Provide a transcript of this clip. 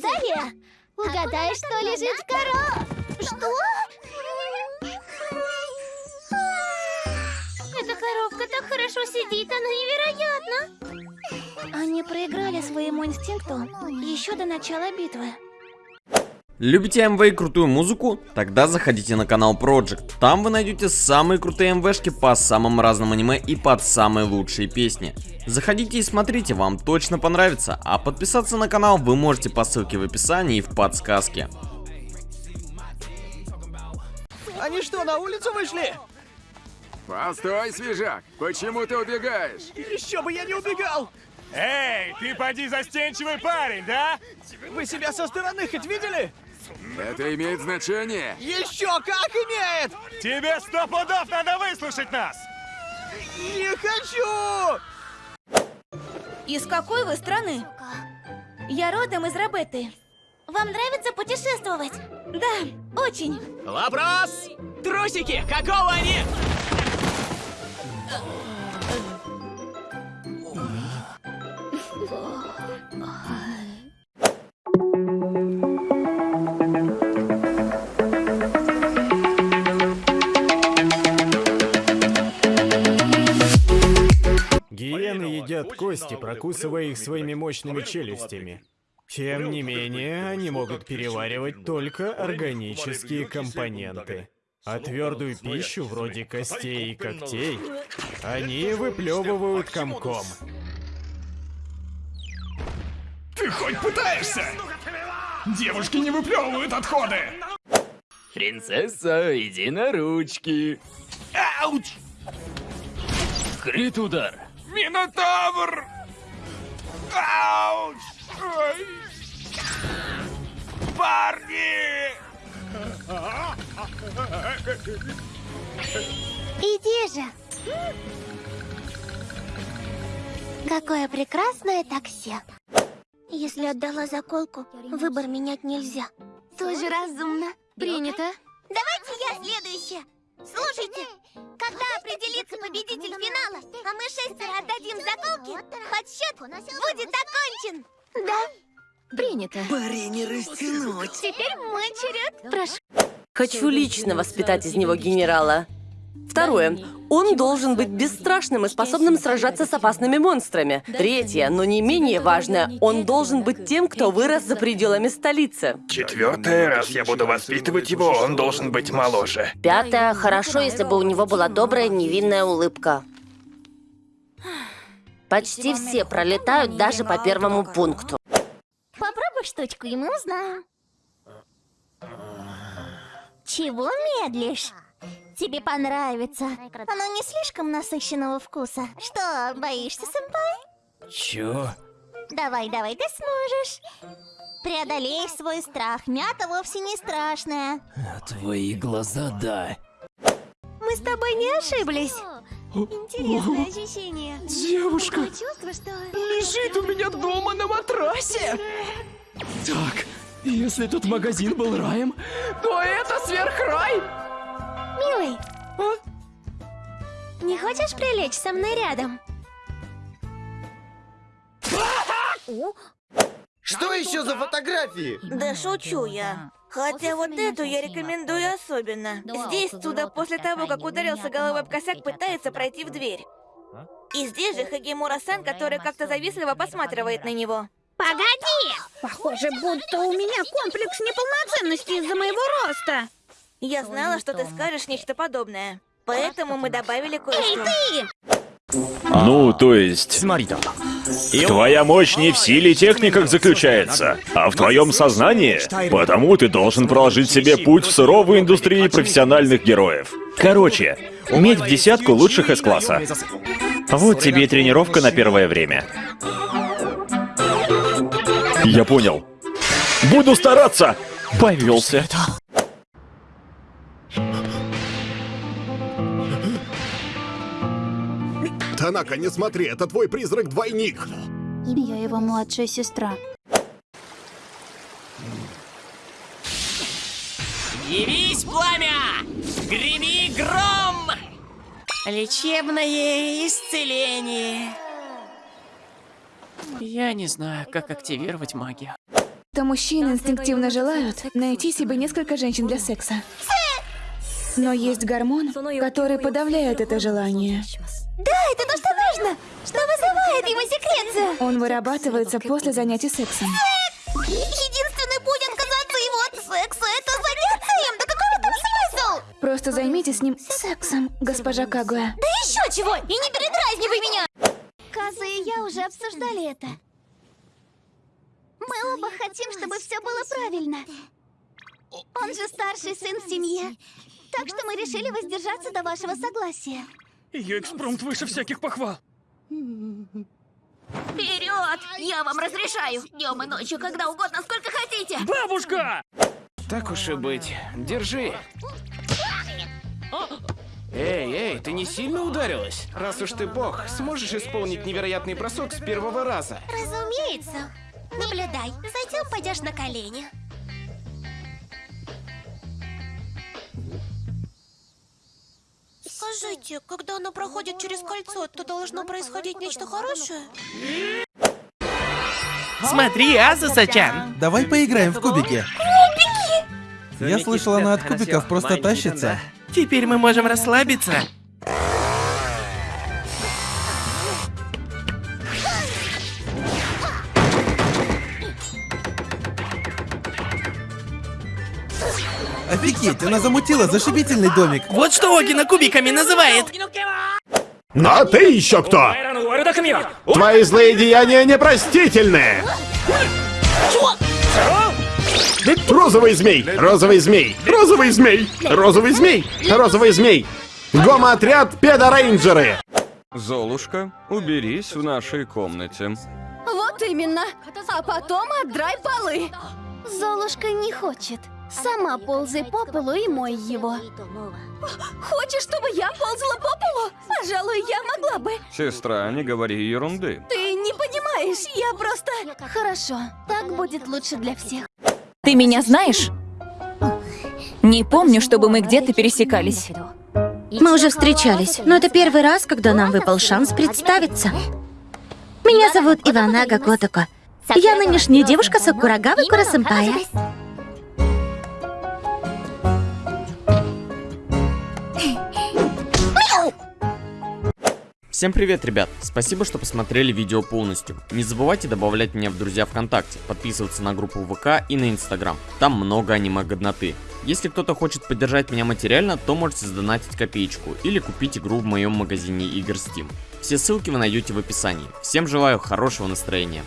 Далее, угадай, что лежит в коро... Что? Эта коробка так хорошо сидит, она невероятна. Они проиграли своему инстинкту еще до начала битвы. Любите МВ и крутую музыку? Тогда заходите на канал Project. Там вы найдете самые крутые МВшки по самым разным аниме и под самые лучшие песни. Заходите и смотрите, вам точно понравится. А подписаться на канал вы можете по ссылке в описании и в подсказке. Они что, на улицу вышли? Постой, свежак! Почему ты убегаешь? Еще бы я не убегал! Эй, ты поди застенчивый парень, да? Вы себя со стороны хоть видели? Это имеет значение? Еще как имеет! Тебе сто пудов надо выслушать нас! Не хочу! Из какой вы страны? Я родом из Рабеты. Вам нравится путешествовать? Да, очень. Вопрос! Трусики, какого они? Кости, прокусывая их своими мощными челюстями. Тем не менее, они могут переваривать только органические компоненты. А твердую пищу, вроде костей и когтей, они выплевывают комком. Ты хоть пытаешься? Девушки не выплевывают отходы! Принцесса, иди на ручки. Ауч! Крит удар. Минотавр! Ауч! Ой. Парни! Иди же. Какое прекрасное такси. Если отдала заколку, выбор менять нельзя. Тоже разумно. Принято. Давайте я следующая. Слушайте, когда определится победитель финала, а мы шестеро отдадим заколки, подсчет будет окончен. Да. Принято. Пари не растянуть. Теперь мой черед. Прошу. Хочу лично воспитать из него генерала. Второе. Он должен быть бесстрашным и способным сражаться с опасными монстрами. Третье, но не менее важное, он должен быть тем, кто вырос за пределами столицы. Четвертое, раз я буду воспитывать его, он должен быть моложе. Пятое, хорошо, если бы у него была добрая невинная улыбка. Почти все пролетают даже по первому пункту. Попробуй штучку, и мы узнаем. Чего медлишь? Тебе понравится. Оно не слишком насыщенного вкуса. Что, боишься, сэмпай? Чё? Давай, давай, ты сможешь. Преодолей свой страх. Мята вовсе не страшная. Твои глаза, да. Мы с тобой не ошиблись. Интересное ощущение. Девушка чувство, что... лежит у меня дома на матрасе. Так, если тут магазин был раем, то это сверхрай. Не хочешь прилечь со мной рядом? Что еще за фотографии? Да шучу я. Хотя вот эту я рекомендую особенно. Здесь Туда после того, как ударился головой об косяк, пытается пройти в дверь. И здесь же Хагимура-сан, который как-то завистливо посматривает на него. Погоди! Похоже, будто у меня комплекс неполноценности из-за моего роста. Я знала, что ты скажешь нечто подобное. Поэтому мы добавили кое-что. Ты! Ну, то есть... Твоя мощь не в силе и техниках заключается, а в твоем сознании. Потому ты должен проложить себе путь в суровую индустрию профессиональных героев. Короче, уметь в десятку лучших из класса. Вот тебе и тренировка на первое время. Я понял. Буду стараться! Повелся. Танака, не смотри, это твой призрак-двойник. Я его младшая сестра. Явись, пламя! Греми гром! Лечебное исцеление. Я не знаю, как активировать магию. то мужчины инстинктивно желают найти себе несколько женщин для секса. Но есть гормон, который подавляет это желание. Да, это то, что нужно! Что вызывает его секрецию! Он вырабатывается после занятий сексом. Единственный путь отказаться его от секса — это заняться им! Да какой в этом смысл? Просто займитесь с ним сексом, госпожа Кагуя. Да еще чего! И не передразнивай меня! Каза и я уже обсуждали это. Мы оба хотим, чтобы все было правильно. Он же старший сын в семье. Так что мы решили воздержаться до вашего согласия. Ее экспромт выше всяких похвал. Вперед! Я вам разрешаю! Днем и ночью, когда угодно, сколько хотите! Бабушка! Так уж и быть. Держи. Эй, эй, ты не сильно ударилась? Раз уж ты бог, сможешь исполнить невероятный бросок с первого раза? Разумеется. Наблюдай. Затем пойдешь на колени. Скажите, когда оно проходит через кольцо, то должно происходить нечто хорошее? Смотри, Азуса-чан! Давай поиграем в кубики. Я слышал, она от кубиков просто тащится. Теперь мы можем расслабиться. Офигеть, она замутила зашибительный домик. Вот что Огина кубиками называет. А ты еще кто? Твои злые деяния непростительны! Розовый змей! Розовый змей! Розовый змей! Розовый змей! Розовый змей! Гомо-отряд педорейнджеры! Золушка, уберись в нашей комнате. Вот именно. А потом отдрай полы. Золушка не хочет. Сама ползай по полу и мой его. Хочешь, чтобы я ползала по полу? Пожалуй, я могла бы. Сестра, не говори ерунды. Ты не понимаешь, я просто... Хорошо, так будет лучше для всех. Ты меня знаешь? Не помню, чтобы мы где-то пересекались. Мы уже встречались, но это первый раз, когда нам выпал шанс представиться. Меня зовут Иванага Котоко. Я нынешняя девушка Сакурагавы Курасэмпая. Всем привет, ребят! Спасибо, что посмотрели видео полностью. Не забывайте добавлять меня в друзья ВКонтакте, подписываться на группу ВК и на Инстаграм. Там много аниме-годноты. Если кто-то хочет поддержать меня материально, то можете сдонатить копеечку или купить игру в моем магазине игр Steam. Все ссылки вы найдете в описании. Всем желаю хорошего настроения.